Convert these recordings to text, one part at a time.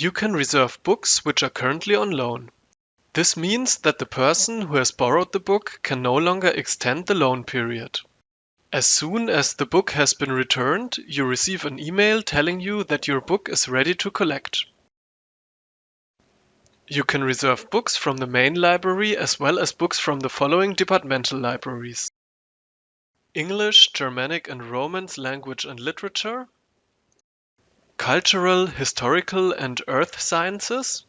You can reserve books which are currently on loan. This means that the person who has borrowed the book can no longer extend the loan period. As soon as the book has been returned, you receive an email telling you that your book is ready to collect. You can reserve books from the main library as well as books from the following departmental libraries. English, Germanic and Romance language and literature, Cultural, Historical and Earth Sciences,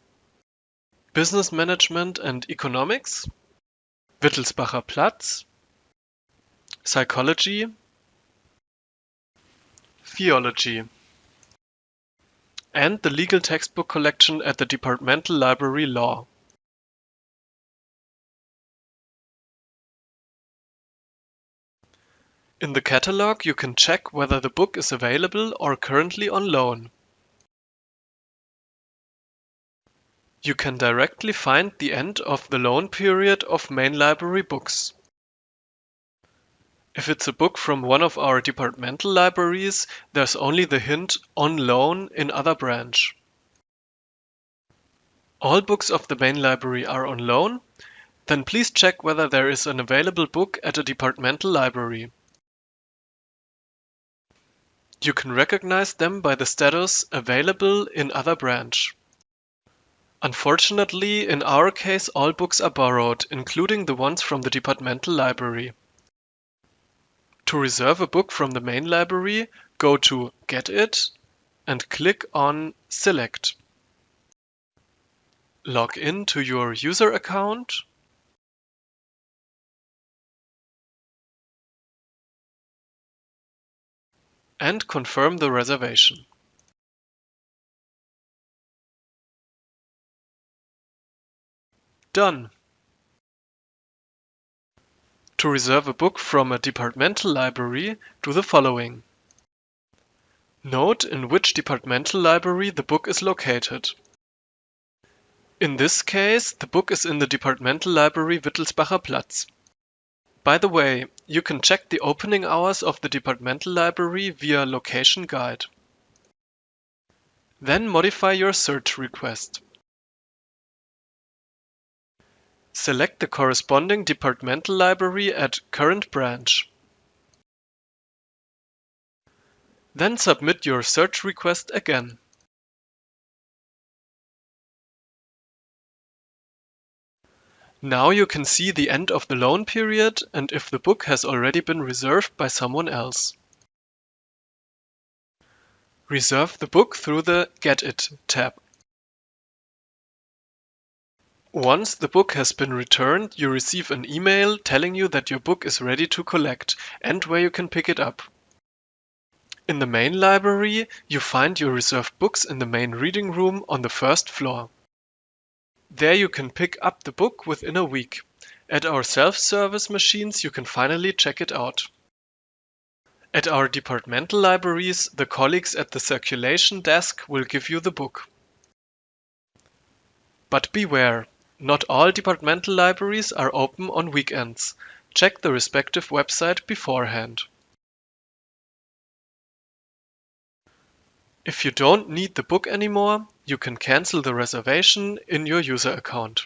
Business Management and Economics, Wittelsbacher Platz, Psychology, Theology, and the legal textbook collection at the Departmental Library Law. In the catalog you can check whether the book is available or currently on loan. You can directly find the end of the loan period of main library books. If it's a book from one of our departmental libraries, there's only the hint on loan in other branch. All books of the main library are on loan, then please check whether there is an available book at a departmental library. You can recognize them by the status available in other branch. Unfortunately, in our case all books are borrowed, including the ones from the departmental library. To reserve a book from the main library, go to Get It and click on Select. Log in to your user account and confirm the reservation. Done. To reserve a book from a departmental library, do the following. Note in which departmental library the book is located. In this case, the book is in the departmental library Wittelsbacher Platz. By the way, you can check the opening hours of the departmental library via Location Guide. Then modify your search request. Select the corresponding departmental library at current branch. Then submit your search request again. Now you can see the end of the loan period and if the book has already been reserved by someone else. Reserve the book through the Get It tab. Once the book has been returned, you receive an email telling you that your book is ready to collect and where you can pick it up. In the main library, you find your reserved books in the main reading room on the first floor. There you can pick up the book within a week. At our self-service machines you can finally check it out. At our departmental libraries, the colleagues at the circulation desk will give you the book. But beware, not all departmental libraries are open on weekends. Check the respective website beforehand. If you don't need the book anymore, you can cancel the reservation in your user account.